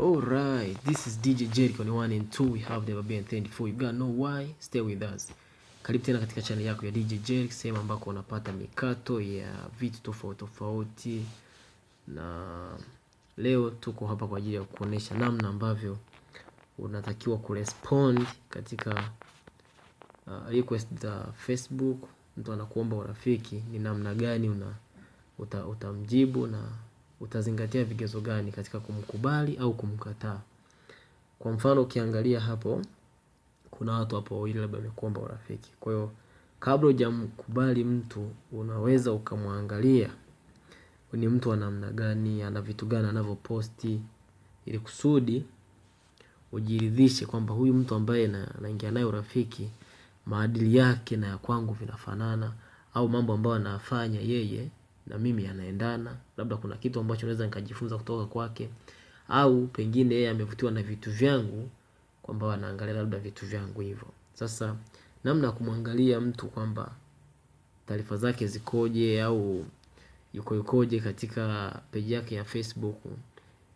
Alright, this is DJ Jericho ni 1 and 2. We have never been 24. You gotta know why. Stay with us. Karibu tena katika channel yako ya DJ Jericho, sehemu ambako unapata mikato ya vitu tofauti tofauti, na leo tuko hapa kwa ajili ya kuonesha namna ambavyo unatakiwa kurespond katika uh, request za Facebook. Mtu anakuomba urafiki, ni namna gani una uta, utamjibu na utazingatia vigezo gani katika kumkubali au kumkataa. Kwa mfano ukiangalia hapo, kuna watu hapo wawili labda wamekuomba urafiki. Kwa hiyo kabla hujamkubali mtu, unaweza ukamwangalia ni mtu wa namna gani, ana vitu gani anavyoposti, ili kusudi ujiridhishe kwamba huyu mtu ambaye anaingia naye urafiki, maadili yake na ya kwangu vinafanana, au mambo ambayo anayafanya yeye na mimi yanaendana, labda kuna kitu ambacho naweza nikajifunza kutoka kwake, au pengine yeye amevutiwa na vitu vyangu, kwamba anaangalia labda vitu vyangu hivyo. Sasa namna ya kumwangalia mtu kwamba taarifa zake zikoje au yuko yukoje katika peji yake ya Facebook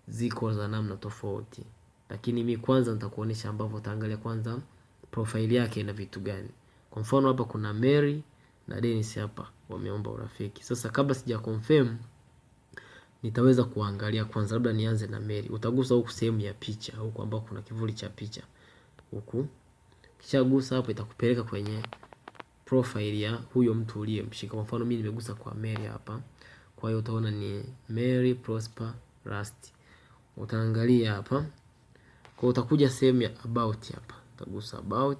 ziko za namna tofauti, lakini mi kwanza nitakuonesha ambavyo utaangalia kwanza profile yake ina vitu gani. Kwa mfano hapa kuna Mary na Dennis hapa wameomba urafiki. Sasa kabla sija confirm nitaweza kuangalia kwanza, labda nianze na Mary. Utagusa huku sehemu ya picha huku ambao kuna kivuli cha picha huku, kisha gusa hapo itakupeleka kwenye profile ya huyo mtu uliyemshika. Kwa mfano mimi nimegusa kwa Mary hapa, kwa hiyo utaona ni Mary Prosper Rust. Utaangalia hapa kwa utakuja sehemu ya about hapa, utagusa about,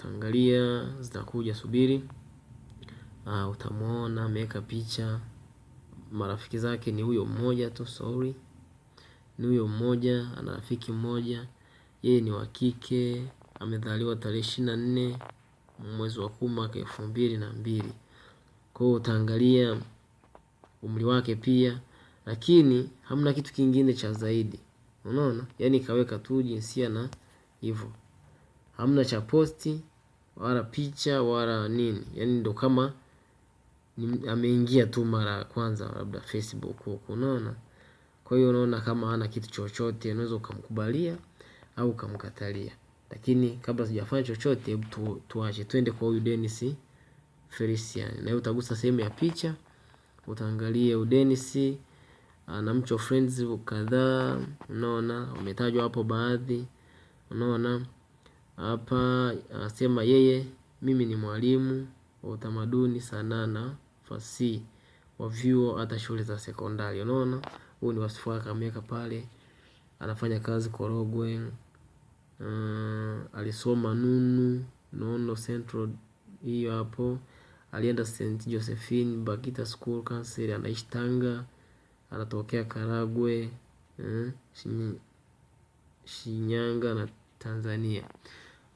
utaangalia zitakuja, subiri. Uh, utamwona ameweka picha, marafiki zake ni huyo mmoja tu, sorry, ni huyo mmoja, ana rafiki mmoja, yeye ni wa kike, amezaliwa tarehe ishirini na nne mwezi wa kumi mwaka elfu mbili na mbili. Kwa hiyo utaangalia umri wake pia, lakini hamna kitu kingine cha zaidi, unaona, yaani kaweka tu jinsia na hivyo, hamna cha posti wala picha wala nini, yani ndo kama ameingia tu mara ya kwanza labda Facebook huko, unaona. Kwa hiyo unaona kama hana kitu chochote, unaweza ukamkubalia au ukamkatalia, lakini kabla sijafanya chochote, hebu tu, tuache twende kwa huyu Dennis Felician, na hiyo utagusa sehemu ya picha, utaangalia Dennis ana mcho friends kadhaa, unaona umetajwa hapo baadhi, unaona hapa anasema yeye, mimi ni mwalimu wa utamaduni, sanaa na fasihi wa vyuo hata shule za sekondari. Unaona, huu ni wasifu wake ameweka pale. Anafanya kazi Korogwe. Uh, alisoma Nunu Nono Central, hiyo hapo. Alienda St Josephine Bakita School Council, anaishi Tanga, anatokea Karagwe, uh, Shinyanga na Tanzania.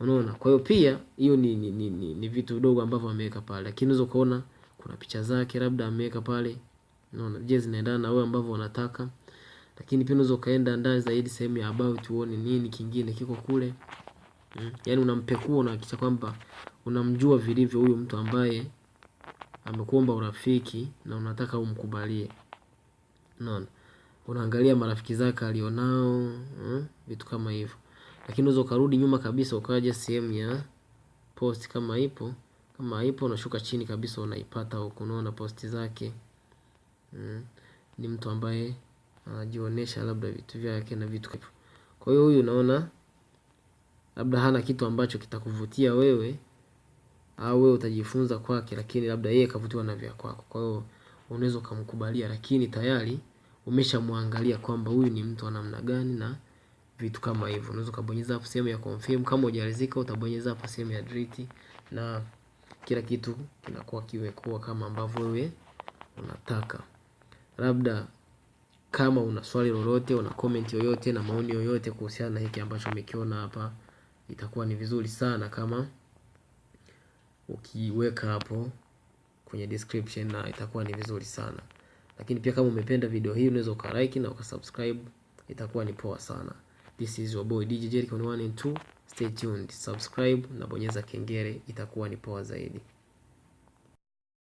Unaona, kwa hiyo pia hiyo ni, ni, ni, ni, ni vitu vidogo ambavyo ameweka pale, lakini unaweza kuona kuna picha zake labda ameweka pale, unaona, je, zinaendana na wewe ambavyo unataka. Lakini pia unaweza ukaenda ndani zaidi sehemu ya about uone nini kingine kiko kule. Hmm. Yaani unampekua unahakikisha kwamba unamjua vilivyo huyo mtu ambaye amekuomba urafiki na unataka umkubalie, unaona, unaangalia marafiki zake alionao hmm, vitu kama hivyo. Lakini unaweza ukarudi nyuma kabisa ukaja sehemu ya post kama ipo kama haipo unashuka chini kabisa unaipata huko, unaona posti zake mm. Ni mtu ambaye anajionyesha labda vitu vyake na vitu hivyo. Kwa hiyo huyu unaona labda hana kitu ambacho kitakuvutia wewe au wewe utajifunza kwake, lakini labda yeye kavutiwa na vya kwako. Kwa hiyo unaweza ukamkubalia, lakini tayari umeshamwangalia kwamba huyu ni mtu wa namna gani na vitu kama hivyo. Unaweza ukabonyeza hapo sehemu ya confirm. Kama hujaridhika utabonyeza hapo sehemu ya delete na kila kitu kinakuwa kimekuwa kama ambavyo wewe unataka. Labda kama una swali lolote, una comment yoyote na maoni yoyote kuhusiana na hiki ambacho umekiona hapa, itakuwa ni vizuri sana kama ukiweka hapo kwenye description, na itakuwa ni vizuri sana. Lakini pia kama umependa video hii unaweza ukalike na ukasubscribe, itakuwa ni poa sana. This is your boy DJ Jericho 1 and 2. Stay tuned, subscribe na bonyeza kengele, itakuwa ni poa zaidi.